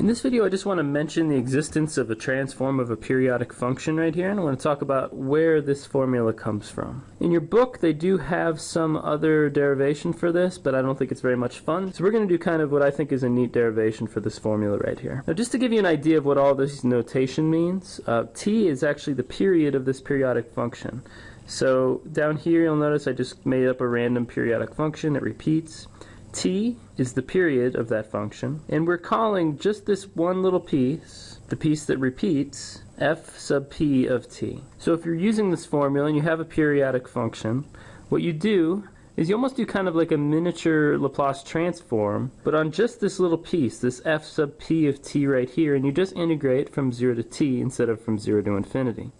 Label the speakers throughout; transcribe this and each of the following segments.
Speaker 1: In this video I just want to mention the existence of a transform of a periodic function right here and I want to talk about where this formula comes from. In your book they do have some other derivation for this but I don't think it's very much fun so we're going to do kind of what I think is a neat derivation for this formula right here. Now just to give you an idea of what all this notation means, uh, t is actually the period of this periodic function. So down here you'll notice I just made up a random periodic function that repeats t is the period of that function, and we're calling just this one little piece, the piece that repeats, f sub p of t. So if you're using this formula and you have a periodic function, what you do is you almost do kind of like a miniature Laplace transform, but on just this little piece, this f sub p of t right here, and you just integrate from 0 to t instead of from 0 to infinity.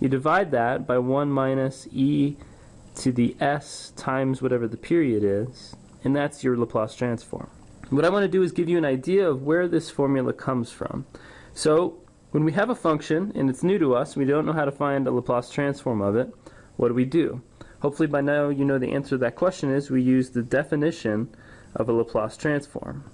Speaker 1: You divide that by 1 minus e to the s times whatever the period is, and that's your Laplace transform. What I want to do is give you an idea of where this formula comes from. So when we have a function and it's new to us, we don't know how to find a Laplace transform of it, what do we do? Hopefully by now you know the answer to that question is we use the definition of a Laplace transform.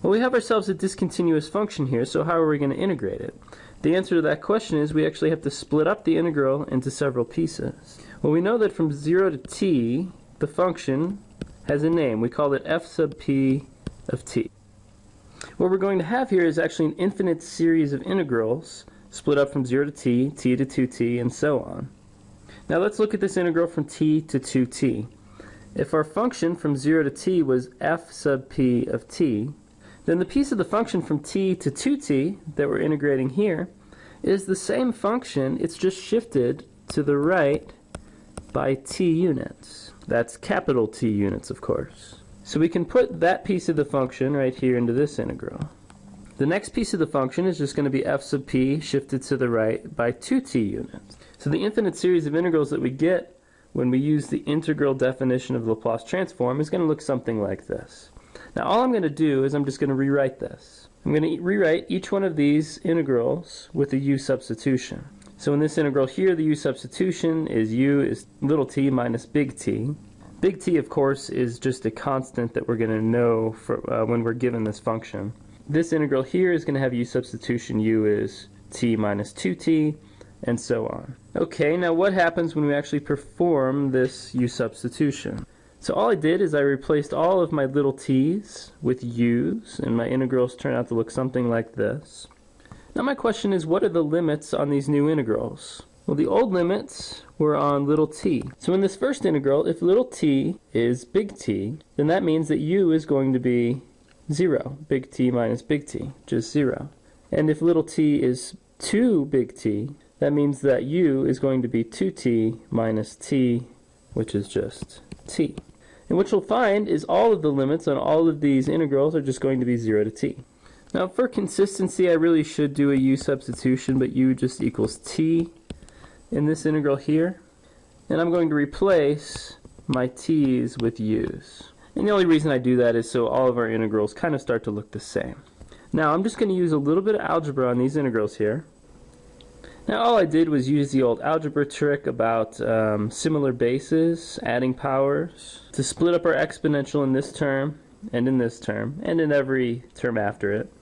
Speaker 1: Well, we have ourselves a discontinuous function here, so how are we going to integrate it? The answer to that question is we actually have to split up the integral into several pieces. Well, we know that from 0 to t, the function has a name. We call it f sub p of t. What we're going to have here is actually an infinite series of integrals split up from 0 to t, t to 2t, and so on. Now let's look at this integral from t to 2t. If our function from 0 to t was f sub p of t, then the piece of the function from t to 2t that we're integrating here is the same function, it's just shifted to the right by t units. That's capital T units, of course. So we can put that piece of the function right here into this integral. The next piece of the function is just going to be f sub p shifted to the right by 2t units. So the infinite series of integrals that we get when we use the integral definition of the Laplace transform is going to look something like this. Now all I'm going to do is I'm just going to rewrite this. I'm going to rewrite each one of these integrals with a u substitution. So in this integral here, the u substitution is u is little t minus big T. Big T, of course, is just a constant that we're going to know for, uh, when we're given this function. This integral here is going to have u substitution u is t minus 2t, and so on. Okay, now what happens when we actually perform this u substitution? So all I did is I replaced all of my little t's with u's, and my integrals turn out to look something like this. Now my question is, what are the limits on these new integrals? Well, the old limits were on little t. So in this first integral, if little t is big T, then that means that u is going to be 0, big T minus big T, just 0. And if little t is 2 big T, that means that u is going to be 2t minus t, which is just t. And what you'll find is all of the limits on all of these integrals are just going to be 0 to t. Now for consistency I really should do a u substitution but u just equals t in this integral here and I'm going to replace my t's with u's. And the only reason I do that is so all of our integrals kind of start to look the same. Now I'm just going to use a little bit of algebra on these integrals here. Now all I did was use the old algebra trick about um, similar bases, adding powers, to split up our exponential in this term and in this term and in every term after it.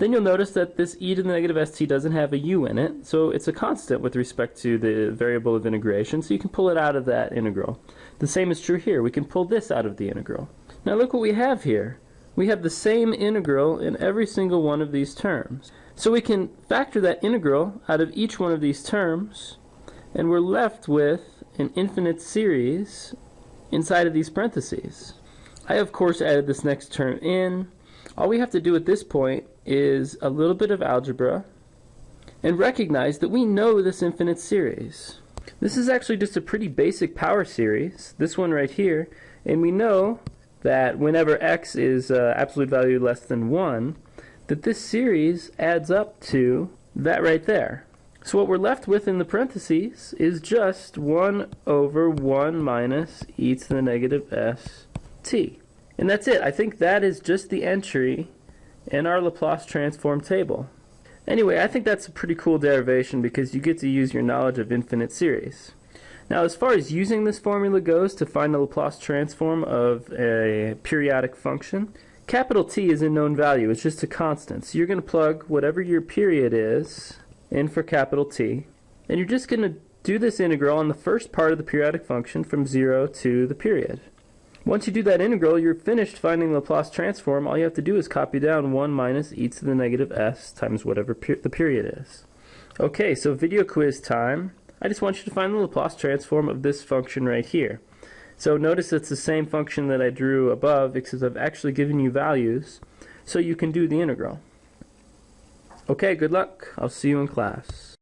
Speaker 1: Then you'll notice that this e to the negative st doesn't have a u in it, so it's a constant with respect to the variable of integration, so you can pull it out of that integral. The same is true here. We can pull this out of the integral. Now look what we have here. We have the same integral in every single one of these terms. So we can factor that integral out of each one of these terms, and we're left with an infinite series inside of these parentheses. I of course added this next term in. All we have to do at this point is a little bit of algebra and recognize that we know this infinite series. This is actually just a pretty basic power series, this one right here, and we know that whenever x is uh, absolute value less than 1, that this series adds up to that right there. So what we're left with in the parentheses is just 1 over 1 minus e to the negative s t. And that's it. I think that is just the entry in our Laplace transform table. Anyway, I think that's a pretty cool derivation because you get to use your knowledge of infinite series. Now as far as using this formula goes to find the Laplace transform of a periodic function, capital T is a known value. It's just a constant. So you're going to plug whatever your period is in for capital T. And you're just going to do this integral on the first part of the periodic function from 0 to the period. Once you do that integral, you're finished finding the Laplace transform. All you have to do is copy down 1 minus e to the negative s times whatever per the period is. Okay, so video quiz time. I just want you to find the Laplace transform of this function right here. So notice it's the same function that I drew above, except I've actually given you values, so you can do the integral. Okay, good luck. I'll see you in class.